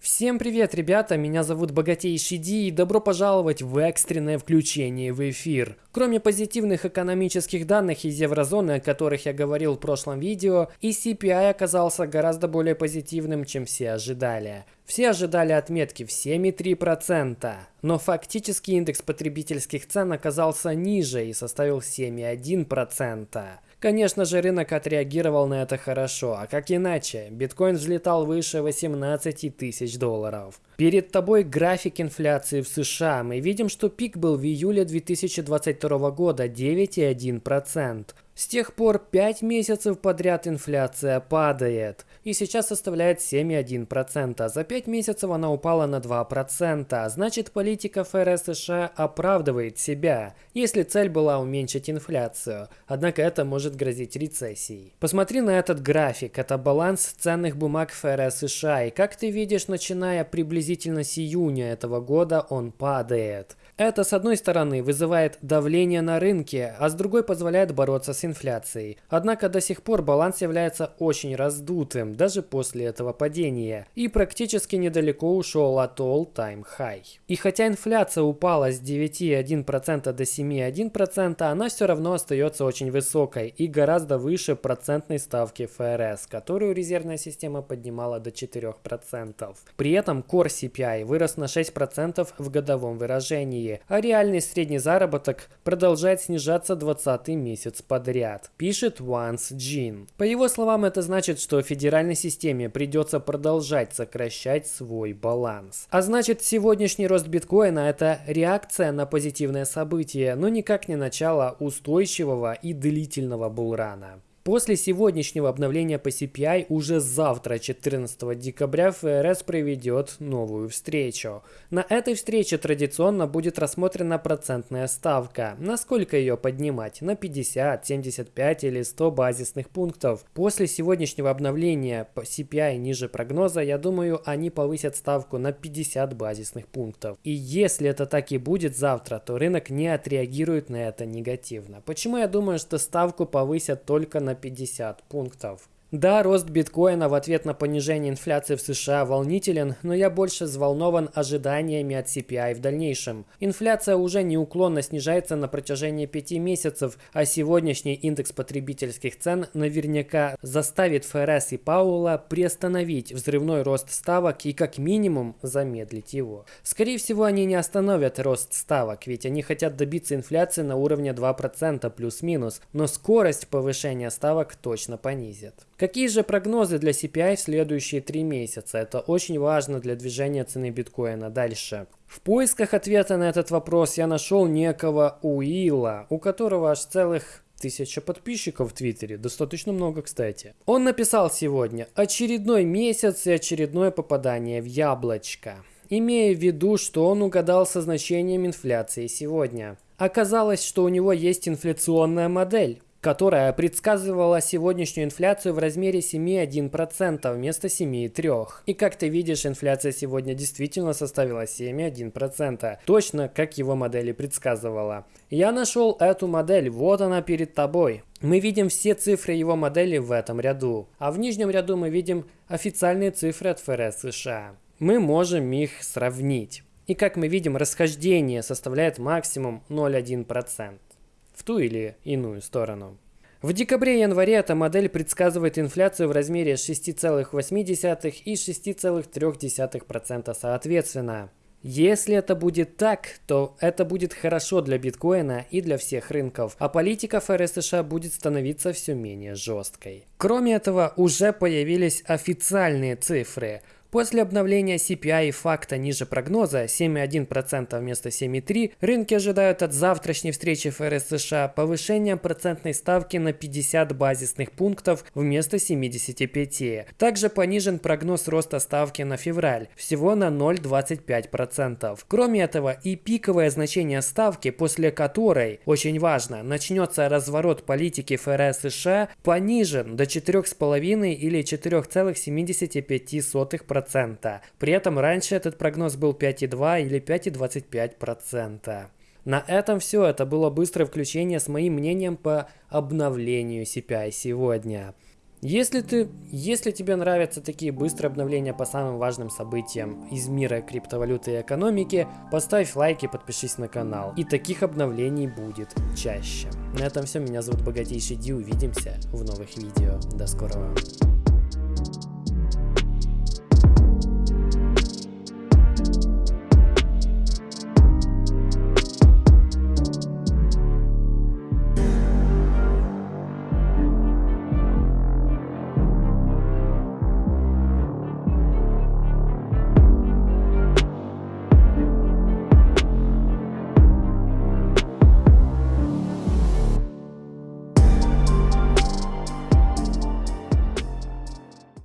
Всем привет, ребята, меня зовут Богатейший Ди и добро пожаловать в экстренное включение в эфир. Кроме позитивных экономических данных из еврозоны, о которых я говорил в прошлом видео, и CPI оказался гораздо более позитивным, чем все ожидали. Все ожидали отметки в 7,3%, но фактически индекс потребительских цен оказался ниже и составил 7,1%. Конечно же, рынок отреагировал на это хорошо, а как иначе? Биткоин взлетал выше 18 тысяч долларов. Перед тобой график инфляции в США. Мы видим, что пик был в июле 2022 года 9,1%. С тех пор 5 месяцев подряд инфляция падает и сейчас составляет 7,1%. За 5 месяцев она упала на 2%. Значит, политика ФРС США оправдывает себя, если цель была уменьшить инфляцию. Однако это может грозить рецессией. Посмотри на этот график. Это баланс ценных бумаг ФРС США. И как ты видишь, начиная приблизительно с июня этого года он падает. Это, с одной стороны, вызывает давление на рынке, а с другой позволяет бороться с инфляцией. Однако до сих пор баланс является очень раздутым, даже после этого падения, и практически недалеко ушел от all-time high. И хотя инфляция упала с 9,1% до 7,1%, она все равно остается очень высокой и гораздо выше процентной ставки ФРС, которую резервная система поднимала до 4%. При этом Core CPI вырос на 6% в годовом выражении, а реальный средний заработок продолжает снижаться 20 месяц подряд, пишет Once Jean. По его словам, это значит, что федеральной системе придется продолжать сокращать свой баланс. А значит, сегодняшний рост биткоина – это реакция на позитивное событие, но никак не начало устойчивого и длительного булрана. После сегодняшнего обновления по CPI уже завтра, 14 декабря, ФРС проведет новую встречу. На этой встрече традиционно будет рассмотрена процентная ставка. Насколько ее поднимать? На 50, 75 или 100 базисных пунктов. После сегодняшнего обновления по CPI ниже прогноза, я думаю, они повысят ставку на 50 базисных пунктов. И если это так и будет завтра, то рынок не отреагирует на это негативно. Почему я думаю, что ставку повысят только на на 50 пунктов. Да, рост биткоина в ответ на понижение инфляции в США волнителен, но я больше взволнован ожиданиями от CPI в дальнейшем. Инфляция уже неуклонно снижается на протяжении пяти месяцев, а сегодняшний индекс потребительских цен наверняка заставит ФРС и Пауэлла приостановить взрывной рост ставок и как минимум замедлить его. Скорее всего, они не остановят рост ставок, ведь они хотят добиться инфляции на уровне 2% плюс-минус, но скорость повышения ставок точно понизит. Какие же прогнозы для CPI в следующие три месяца? Это очень важно для движения цены биткоина. Дальше. В поисках ответа на этот вопрос я нашел некого Уилла, у которого аж целых тысяча подписчиков в Твиттере, достаточно много, кстати. Он написал сегодня «Очередной месяц и очередное попадание в яблочко», имея в виду, что он угадал со значением инфляции сегодня. Оказалось, что у него есть инфляционная модель которая предсказывала сегодняшнюю инфляцию в размере 7,1% вместо 7,3%. И как ты видишь, инфляция сегодня действительно составила 7,1%, точно как его модели предсказывала. Я нашел эту модель, вот она перед тобой. Мы видим все цифры его модели в этом ряду, а в нижнем ряду мы видим официальные цифры от ФРС США. Мы можем их сравнить. И как мы видим, расхождение составляет максимум 0,1% в ту или иную сторону. В декабре-январе эта модель предсказывает инфляцию в размере 6,8 и 6,3% соответственно. Если это будет так, то это будет хорошо для биткоина и для всех рынков, а политика ФРС США будет становиться все менее жесткой. Кроме этого, уже появились официальные цифры – После обновления CPI факта ниже прогноза 7,1% вместо 7,3%, рынки ожидают от завтрашней встречи ФРС США повышения процентной ставки на 50 базисных пунктов вместо 75%. Также понижен прогноз роста ставки на февраль, всего на 0,25%. Кроме этого и пиковое значение ставки, после которой, очень важно, начнется разворот политики ФРС США, понижен до 4,5 или 4,75%. 5,2%. При этом раньше этот прогноз был 5,2 или 5,25%. На этом все. Это было быстрое включение с моим мнением по обновлению CPI сегодня. Если ты, если тебе нравятся такие быстрые обновления по самым важным событиям из мира криптовалюты и экономики, поставь лайк и подпишись на канал. И таких обновлений будет чаще. На этом все, меня зовут Богатейший Ди, увидимся в новых видео. До скорого.